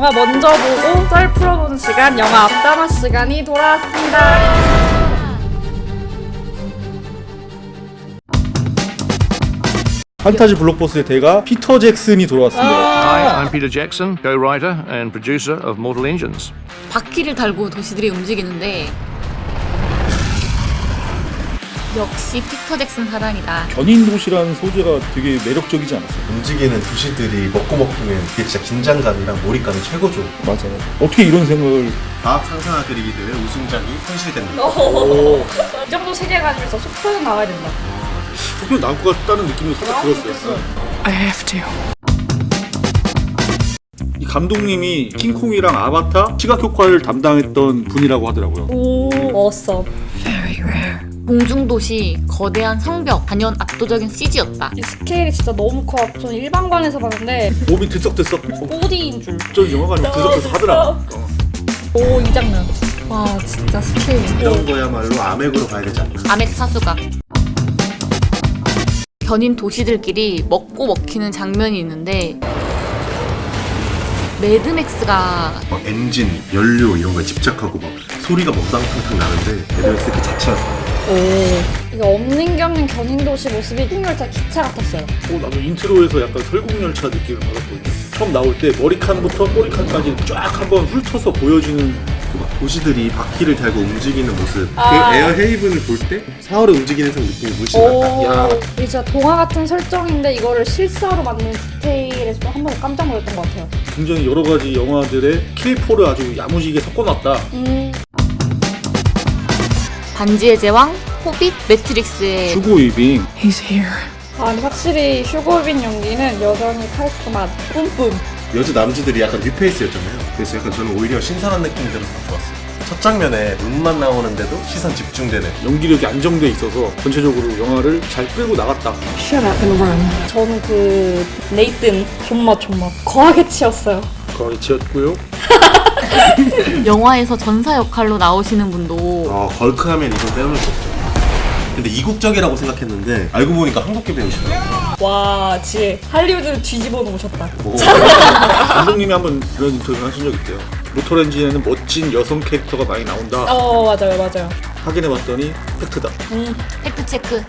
영화 먼저 보고 썰 풀어보는 시간 영화 앞담화 시간이 돌아왔습니다. 판타지 블록버스의 대가 피터 잭슨이 돌아왔습니다. Hi, I'm Peter Jackson, co-writer and producer of Mortal Engines. 바퀴를 달고 도시들이 움직이는데 역시 피터 잭슨 사랑이다. 견인 도시라는 소재가 되게 매력적이지 않았어요? 움직이는 도시들이 먹고 먹히면 그게 진짜 긴장감이랑 몰입감이 최고죠. 맞아요. 어떻게 이런 생각을 과학 상상화 그리기 대회 우승작이 현실됩니다. 이 정도 세계관에서 속편은 나와야 된다. 소변 나올 것 같다는 느낌이 살짝 들었어요. 이 감독님이 킹콩이랑 아바타 시각 효과를 담당했던 분이라고 하더라고요. 오, 어썸. 공중도시, 거대한 성벽, 단연 압도적인 CG였다. 이 스케일이 진짜 너무 커. 저는 일반관에서 봤는데 몸이 들썩들썩. 4D인 줄. 저 영화관이 들썩들썩 하더라. 어. 오, 이 장면. 와, 진짜 스케일. 이런 거야말로 아맥으로 봐야 되지 않나. 아맥 사수각. 견인 도시들끼리 먹고 먹히는 장면이 있는데 매드맥스가 막 엔진, 연료 이런 거에 집착하고 막 소리가 먹당탕탕 나는데 매드맥스 그 자체가 오. 이게 없는 게 없는 견인도시 모습이 풍열차 기차 같았어요. 어, 나도 intro에서 약간 설국열차 느낌을 받았거든요. 처음 나올 때 머리칸부터 꼬리칸까지 쫙 한번 훑어서 보여주는 도시들이 바퀴를 달고 움직이는 모습 아. 그 에어 헤이븐을 볼때 하울의 움직이는 성 느낌이 물씬 난다. 오. 야. 이게 진짜 동화 같은 설정인데 이거를 실사로 만든 디테일에서 한 번에 깜짝 놀랐던 것 같아요. 굉장히 여러 가지 영화들의 K4를 아주 야무지게 섞어놨다. 음. 반지의 제왕, 호빗, 매트릭스의 휴고 위빙. 아, 근데 확실히 슈골빈 연기는 여전히 카리스마 뿜뿜. 여자 남주들이 약간 뉴페이스였잖아요. 그래서 약간 저는 오히려 신선한 느낌이 들어서 더 좋았어요. 첫 장면에 눈만 나오는데도 시선 집중되는 연기력이 안정돼 있어서 전체적으로 영화를 잘 끌고 나갔다. 저는 그 네이튼 존맛 존맛 거하게 치였어요. 거의 지었고요. 영화에서 전사 역할로 나오시는 분도 아 걸크하면 이건 빼놓을 수 없죠. 근데 이국적이라고 생각했는데 알고 보니까 한국계 배우시더라고요. 와, 지혜 할리우드를 뒤집어 놓으셨다. 오. 감독님이 한번 그런 인터뷰 하신 적 있대요. 모터렌진에는 멋진 여성 캐릭터가 많이 나온다. 어, 맞아요, 맞아요. 확인해봤더니 팩트다. 음, 팩트체크